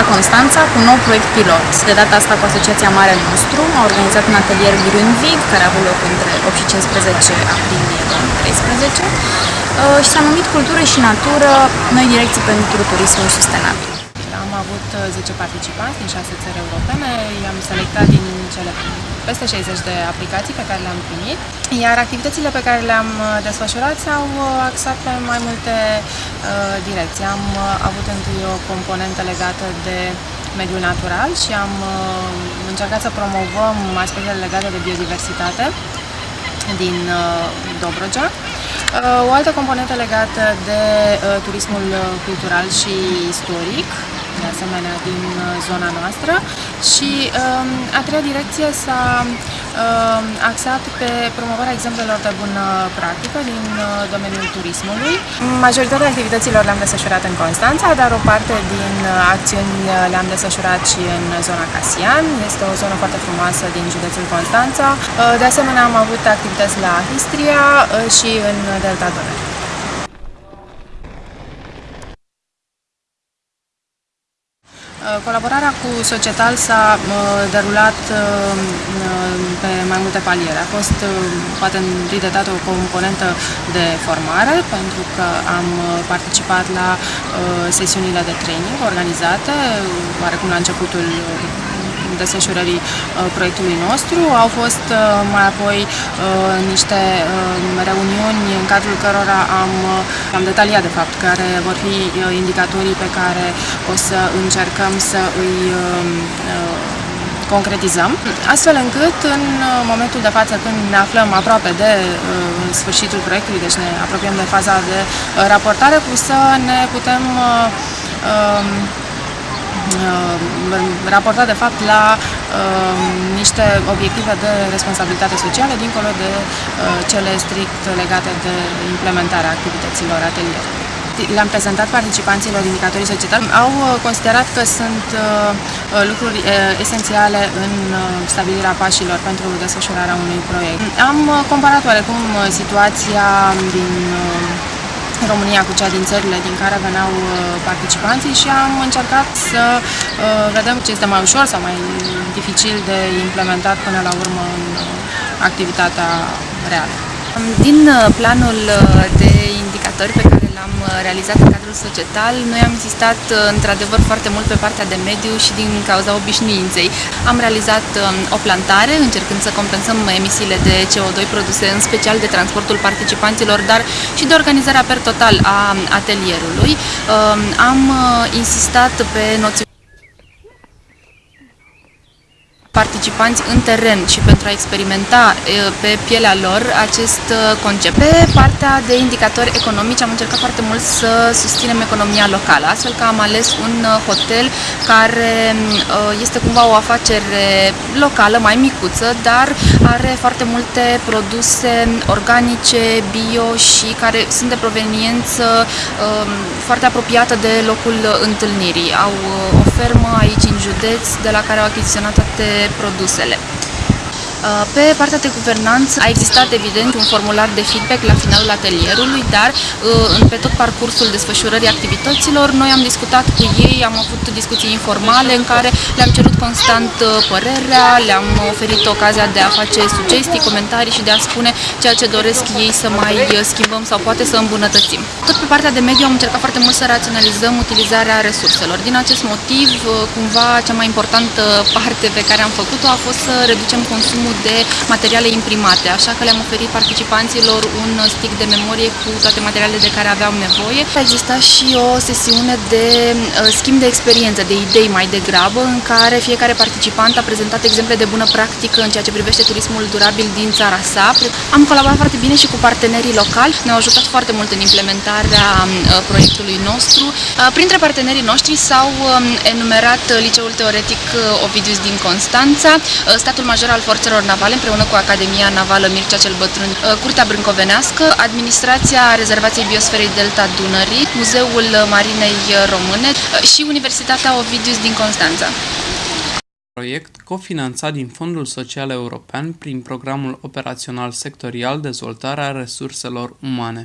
la Constanța cu un nou proiect pilot. De data asta cu Asociația Mare Nostru a organizat un atelier Grünwig care a avut loc între 8 și 15 aprilie 2013 uh, și s-a numit Cultură și Natură, noi direcții pentru turismul sustenabil. Am avut 10 uh, participanți din 6 țări europene, i-am selectat din cele peste 60 de aplicații pe care le-am primit, iar activitățile pe care le-am uh, desfășurat s-au uh, axat pe mai multe uh, direcții. Am uh, avut întâi o componentă legată de mediul natural și am uh, încercat să promovăm aspectele legate de biodiversitate din uh, Dobrogea. Uh, o altă componentă legată de uh, turismul cultural și istoric, de asemenea din uh, zona noastră și um, a treia direcție s-a um, axat pe promovarea exemplelor de bună practică din uh, domeniul turismului. Majoritatea activităților le-am desfășurat în Constanța, dar o parte din uh, acțiuni le-am desfășurat și în zona Casian. Este o zonă foarte frumoasă din județul Constanța. De asemenea, am avut activități la Istria și în Delta Dunării. Uh, colaborarea cu Societal s-a uh, derulat uh, pe mai multe paliere. A fost poate întâi de dată o componentă de formare, pentru că am participat la sesiunile de training organizate, oarecum la începutul desfășurării proiectului nostru. Au fost mai apoi niște reuniuni în cadrul cărora am, am detaliat de fapt care vor fi indicatorii pe care o să încercăm să îi concretizăm, astfel încât în momentul de față când ne aflăm aproape de sfârșitul proiectului, deci ne apropiem de faza de raportare, cu să ne putem Uh, raportat de fapt la uh, niște obiective de responsabilitate socială dincolo de uh, cele strict legate de implementarea activităților atelierului le-am prezentat participanților indicatorii societali, au considerat că sunt lucruri esențiale în stabilirea pașilor pentru desfășurarea unui proiect. Am comparat oarecum situația din România cu cea din țările din care veneau uh, participanții și am încercat să uh, vedem ce este mai ușor sau mai dificil de implementat până la urmă în uh, activitatea reală. Din planul de indicatori pe care l-am realizat în cadrul societal, noi am insistat într-adevăr foarte mult pe partea de mediu și din cauza obișnuinței. Am realizat o plantare încercând să compensăm emisiile de CO2 produse în special de transportul participanților, dar și de organizarea per total a atelierului. Am insistat pe noțiunea participanți în teren și pentru a experimenta pe pielea lor acest concept. Pe partea de indicatori economici am încercat foarte mult să susținem economia locală, astfel că am ales un hotel care este cumva o afacere locală, mai micuță, dar are foarte multe produse organice, bio și care sunt de proveniență foarte apropiată de locul întâlnirii. Au o fermă aici în județ de la care au achiziționat toate produsele. Uh, pe partea de guvernanță a existat evident un formular de feedback la finalul atelierului, dar uh, pe tot parcursul desfășurării activităților noi am discutat cu ei, am avut discuții informale în care le-am cerut constant uh, părerea, le-am oferit ocazia de a face sugestii, comentarii și de a spune ceea ce doresc ei să mai schimbăm sau poate să îmbunătățim. Tot pe partea de mediu am încercat foarte mult să raționalizăm utilizarea resurselor. Din acest motiv, cumva, cea mai importantă parte pe care am făcut-o a fost să reducem consumul consumul de materiale imprimate, așa că le-am oferit participanților un stick de memorie cu toate materialele de care aveau nevoie. A existat și o sesiune de uh, schimb de experiență, de idei mai degrabă, în care fiecare participant a prezentat exemple de bună practică în ceea ce privește turismul durabil din țara sa. Am colaborat foarte bine și cu partenerii locali, ne-au ajutat foarte mult în implementarea uh, proiectului nostru. Uh, printre partenerii noștri s-au um, enumerat Liceul Teoretic Ovidius din Constanța, statul major al forțelor Forțelor Navale împreună cu Academia Navală Mircea cel Bătrân, uh, Curtea Brâncovenească, Administrația Rezervației Biosferei Delta Dunării, Muzeul Marinei Române uh, și Universitatea Ovidius din Constanța. Proiect cofinanțat din Fondul Social European prin Programul Operațional Sectorial Dezvoltarea Resurselor Umane.